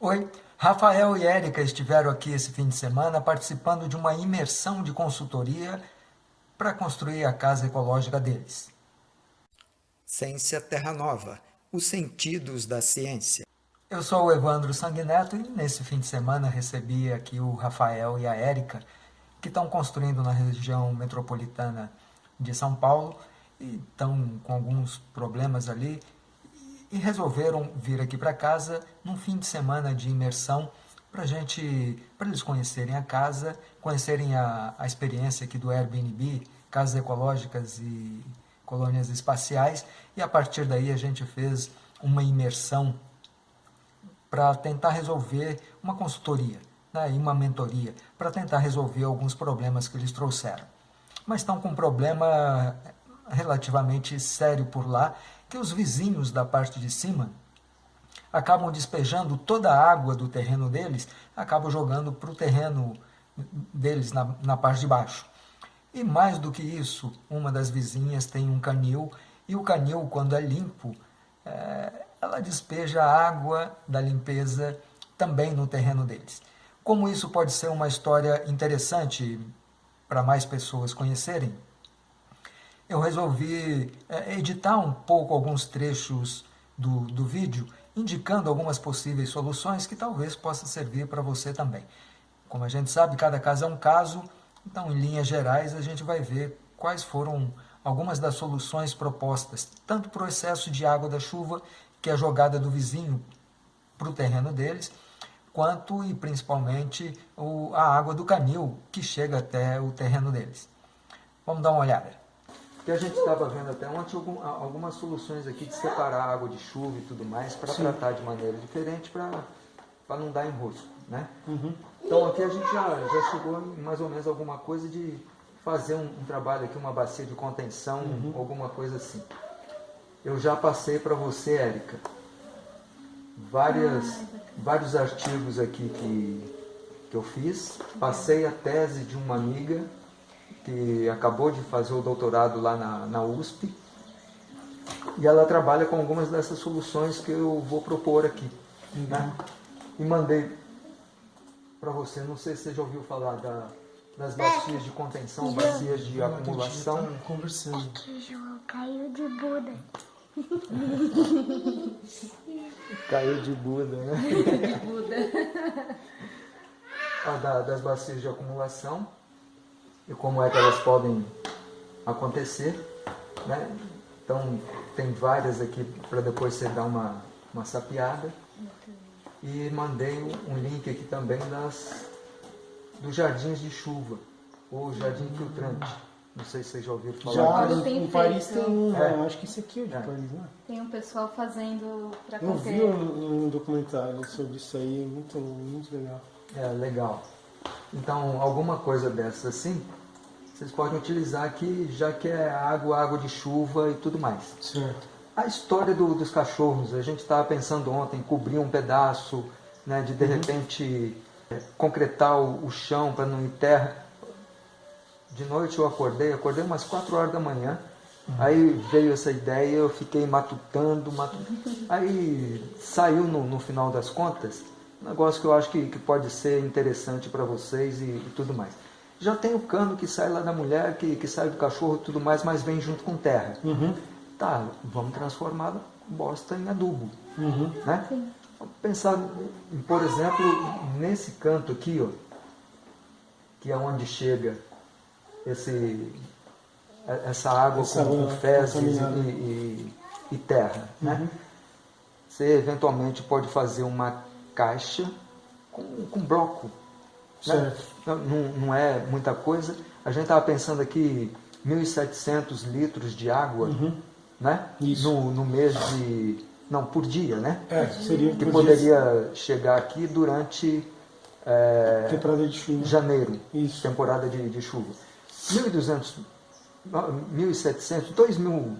Oi, Rafael e Érica estiveram aqui esse fim de semana participando de uma imersão de consultoria para construir a casa ecológica deles. Ciência Terra Nova, os sentidos da ciência. Eu sou o Evandro Sanguineto e nesse fim de semana recebi aqui o Rafael e a Érica, que estão construindo na região metropolitana de São Paulo e estão com alguns problemas ali e resolveram vir aqui para casa num fim de semana de imersão para gente, para eles conhecerem a casa, conhecerem a, a experiência aqui do Airbnb, casas ecológicas e colônias espaciais, e a partir daí a gente fez uma imersão para tentar resolver uma consultoria né, e uma mentoria, para tentar resolver alguns problemas que eles trouxeram. Mas estão com um problema relativamente sério por lá, que os vizinhos da parte de cima acabam despejando toda a água do terreno deles, acabam jogando para o terreno deles na, na parte de baixo. E mais do que isso, uma das vizinhas tem um canil, e o canil, quando é limpo, é, ela despeja a água da limpeza também no terreno deles. Como isso pode ser uma história interessante para mais pessoas conhecerem, eu resolvi é, editar um pouco alguns trechos do, do vídeo, indicando algumas possíveis soluções que talvez possa servir para você também. Como a gente sabe, cada caso é um caso, então em linhas gerais a gente vai ver quais foram algumas das soluções propostas, tanto para o excesso de água da chuva, que é jogada do vizinho para o terreno deles, quanto e principalmente o, a água do canil que chega até o terreno deles. Vamos dar uma olhada que a gente estava vendo até ontem algumas soluções aqui de separar a água de chuva e tudo mais para tratar de maneira diferente para não dar enrosco, né? Uhum. Então aqui a gente já, já chegou em mais ou menos alguma coisa de fazer um, um trabalho aqui, uma bacia de contenção, uhum. alguma coisa assim. Eu já passei para você, Érica, várias, vários artigos aqui que, que eu fiz, passei a tese de uma amiga que acabou de fazer o doutorado lá na, na USP, e ela trabalha com algumas dessas soluções que eu vou propor aqui. Uhum. Né? E mandei para você, não sei se você já ouviu falar da, das bacias de contenção, bacias de acumulação. Conversando. Aqui, João, caiu de Buda. caiu de Buda, né? de Buda. Da, das bacias de acumulação e como é que elas podem acontecer. Né? Então, tem várias aqui para depois você dar uma, uma sapiada. E mandei um link aqui também das, dos jardins de chuva, ou jardim filtrante. Não sei se vocês já ouviram falar já, disso. em Paris tem um, é. acho que esse aqui é de é. Paris, né? Tem um pessoal fazendo para Eu vi um, um, documentário sobre isso aí, muito, muito legal. É, legal. Então, alguma coisa dessas assim, vocês podem utilizar aqui, já que é água, água de chuva e tudo mais. Certo. A história do, dos cachorros, a gente estava pensando ontem, cobrir um pedaço, né, de de uhum. repente é, concretar o, o chão para não ir terra. De noite eu acordei, acordei umas 4 horas da manhã, uhum. aí veio essa ideia, eu fiquei matutando, matutando. aí saiu no, no final das contas, um negócio que eu acho que, que pode ser interessante para vocês e, e tudo mais. Já tem o cano que sai lá da mulher, que, que sai do cachorro e tudo mais, mas vem junto com terra. Uhum. Tá, vamos transformar bosta em adubo. Uhum. Né? Vamos pensar, por exemplo, nesse canto aqui, ó, que é onde chega esse, essa água essa com, com fezes e, e, e, terra. Né? Uhum. Né? Você eventualmente pode fazer uma caixa com, com bloco né? Não, não, é muita coisa. A gente estava pensando aqui 1.700 litros de água uhum. né? No, no mês de... Não, por dia, né? É, seria Que poderia dia. chegar aqui durante... É, temporada de chuva. Janeiro, Isso. temporada de, de chuva. 1.200, 1.700, 2.000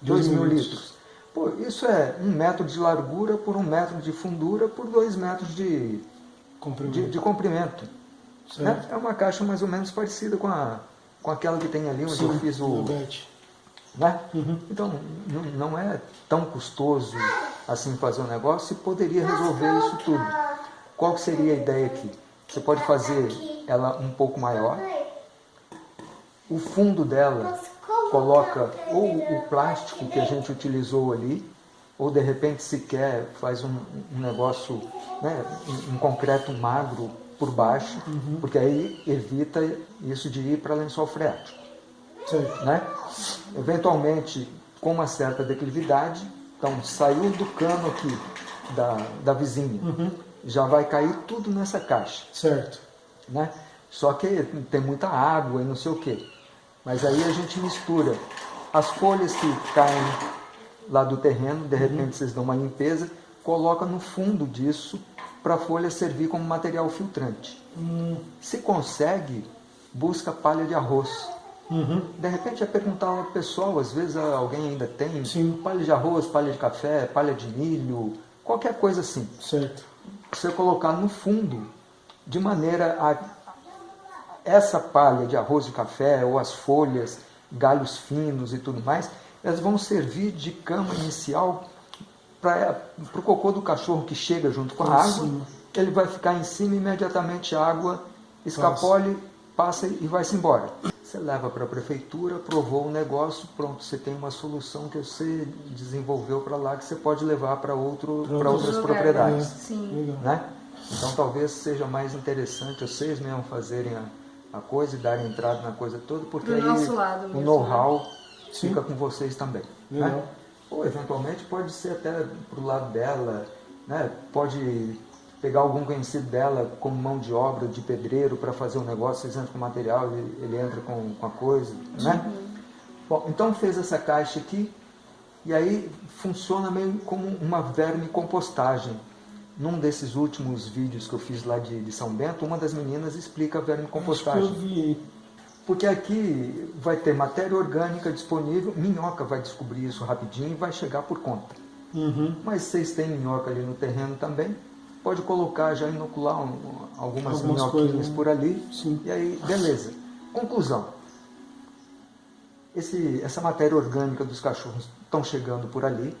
2 mil litros. Pô, isso é um metro de largura por um metro de fundura por dois metros de. De, de comprimento. Né? É uma caixa mais ou menos parecida com, a, com aquela que tem ali onde Sim, eu fiz o... Né? Uhum. Então, não é tão custoso assim fazer um negócio e poderia resolver isso tudo. Qual seria a ideia aqui? Você pode fazer ela um pouco maior. O fundo dela coloca ou o plástico que a gente utilizou ali, ou de repente se quer faz um, um negócio, né, um, concreto magro por baixo, uhum. porque aí evita isso de ir para lençol freático. Né? Eventualmente, com uma certa declividade, então saiu do cano aqui da, da vizinha, uhum. já vai cair tudo nessa caixa. Certo. Né? Só que tem muita água e não sei o que. Mas aí a gente mistura as folhas que caem lá do terreno, de repente uhum. vocês dão uma limpeza, coloca no fundo disso para a folha servir como material filtrante. Uhum. Se consegue, busca palha de arroz. Uhum. De repente é perguntar ao pessoal, às vezes alguém ainda tem Sim. palha de arroz, palha de café, palha de milho, qualquer coisa assim. Certo. Você colocar no fundo, de maneira a essa palha de arroz de café ou as folhas, galhos finos e tudo mais, elas vão servir de cama inicial para o cocô do cachorro que chega junto com a água. Ele vai ficar em cima e imediatamente a água escapole, passa e vai-se embora. Você leva para a prefeitura, aprovou o negócio, pronto, você tem uma solução que você desenvolveu para lá que você pode levar para outro, outras propriedades. Sim. Né? Então talvez seja mais interessante vocês mesmo fazerem a, a coisa e darem entrada na coisa toda, porque Do aí o né? Know-how fica com vocês também. Né? Ou eventualmente pode ser até para o lado dela, né? pode pegar algum conhecido dela como mão de obra, de pedreiro, para fazer um negócio, vocês entram com o material, ele, ele entra com, com a coisa. Né? Uhum. Bom, então fez essa caixa aqui, e aí funciona meio como uma verme compostagem num desses últimos vídeos que eu fiz lá de, de São Bento, uma das meninas explica a vermicompostagem. Acho que eu vi. Porque aqui vai ter matéria orgânica disponível, minhoca vai descobrir isso rapidinho e vai chegar por conta. Uhum. Mas vocês têm minhoca ali no terreno também, pode colocar, já inocular um, algumas, algumas minhoquinhas coisas, né? por ali, Sim. e aí, beleza. Conclusão. Esse, essa matéria orgânica dos cachorros estão chegando por ali,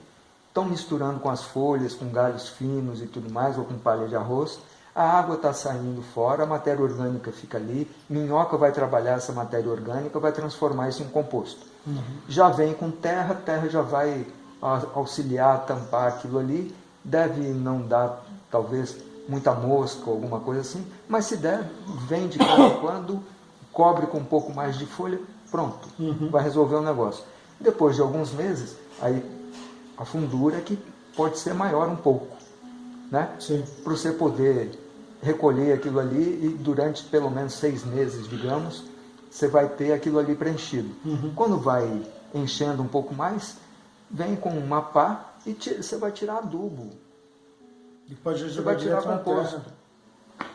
estão misturando com as folhas, com galhos finos e tudo mais, ou com palha de arroz. A água está saindo fora, a matéria orgânica fica ali, minhoca vai trabalhar essa matéria orgânica, vai transformar isso em composto. Uhum. Já vem com terra, terra já vai auxiliar tampar aquilo ali, deve não dar, talvez, muita mosca ou alguma coisa assim, mas se der, vem de quando em quando, cobre com um pouco mais de folha, pronto, uhum. vai resolver o negócio. Depois de alguns meses, aí a fundura que pode ser maior um pouco, né? Para você poder recolher aquilo ali e durante pelo menos seis meses, digamos, você vai ter aquilo ali preenchido. Uhum. Quando vai enchendo um pouco mais, vem com uma pá e tira, você vai tirar adubo. E pode você vai tirar composto.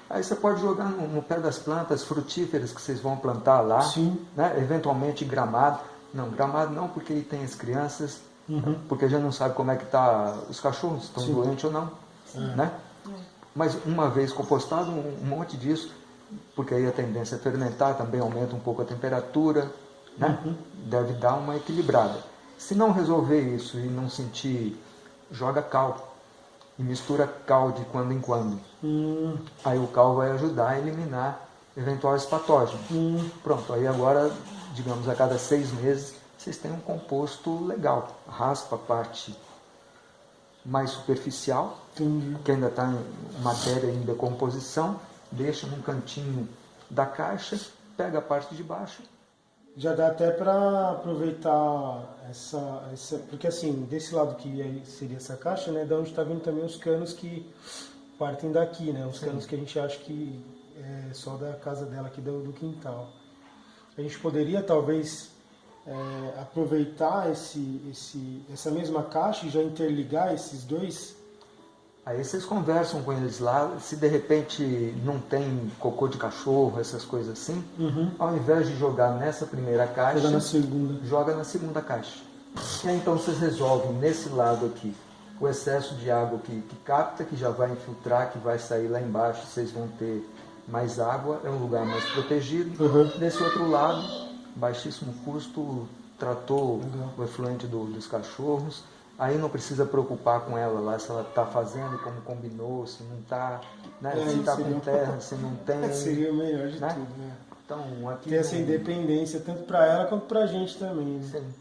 Aí você pode jogar no, no, pé das plantas frutíferas que vocês vão plantar lá, Sim. Né? eventualmente gramado. Não, gramado não, porque ele tem as crianças, Uhum. Porque a gente não sabe como é que tá os cachorros, estão Sim. doentes ou não. É. Né? Mas uma vez compostado, um, monte disso, porque aí a tendência a fermentar também aumenta um pouco a temperatura, né? Uhum. deve dar uma equilibrada. Se não resolver isso e não sentir, joga cal e mistura cal de quando em quando. Uhum. Aí o cal vai ajudar a eliminar eventuais patógenos. Uhum. Pronto, aí agora, digamos, a cada seis meses vocês têm um composto legal. Raspa a parte mais superficial, Entendi. que ainda está em matéria em decomposição, deixa num cantinho da caixa, pega a parte de baixo. Já dá até para aproveitar essa, essa. Porque assim, desse lado que seria essa caixa, né? Da onde está vindo também os canos que partem daqui, né? Os Sim. canos que a gente acha que é só da casa dela aqui do, do quintal. A gente poderia talvez é, aproveitar esse, esse, essa mesma caixa e já interligar esses dois? Aí vocês conversam com eles lá, se de repente não tem cocô de cachorro, essas coisas assim, uhum. ao invés de jogar nessa primeira caixa, joga na segunda, joga na segunda caixa. E aí, então vocês resolvem nesse lado aqui o excesso de água que, que capta, que já vai infiltrar, que vai sair lá embaixo, vocês vão ter mais água, é um lugar mais protegido. Uhum. Nesse outro lado, baixíssimo custo, tratou Legal. o efluente do, dos cachorros, aí não precisa preocupar com ela lá, se ela está fazendo como combinou, se não está, né? É, se está com terra, se não tem. Seria o melhor de né? tudo, né? Então, aqui Ter essa independência tanto para ela quanto para a gente também. Né? Sim.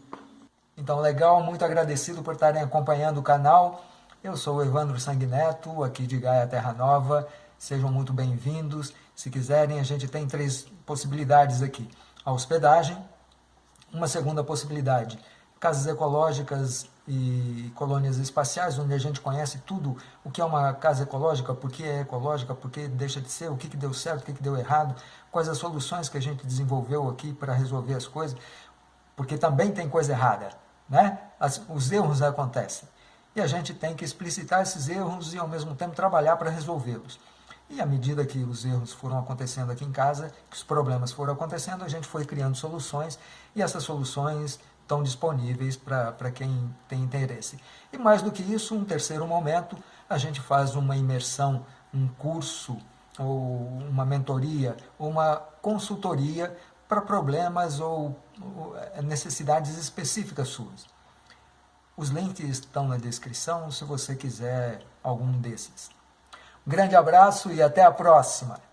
Então, legal, muito agradecido por estarem acompanhando o canal. Eu sou o Evandro Sanguineto, aqui de Gaia Terra Nova. Sejam muito bem-vindos. Se quiserem, a gente tem três possibilidades aqui. A hospedagem, uma segunda possibilidade, casas ecológicas e colônias espaciais, onde a gente conhece tudo o que é uma casa ecológica, por que é ecológica, por que deixa de ser, o que, que deu certo, o que, que deu errado, quais as soluções que a gente desenvolveu aqui para resolver as coisas, porque também tem coisa errada, né? As- os erros acontecem. E a gente tem que explicitar esses erros e, ao mesmo tempo, trabalhar para resolvê-los. E à medida que os erros foram acontecendo aqui em casa, que os problemas foram acontecendo, a gente foi criando soluções e essas soluções estão disponíveis para quem tem interesse. E mais do que isso, um terceiro momento, a gente faz uma imersão, um curso, ou uma mentoria, ou uma consultoria para problemas ou, ou eh, necessidades específicas suas. Os links estão na descrição se você quiser algum desses. Grande abraço e até a próxima!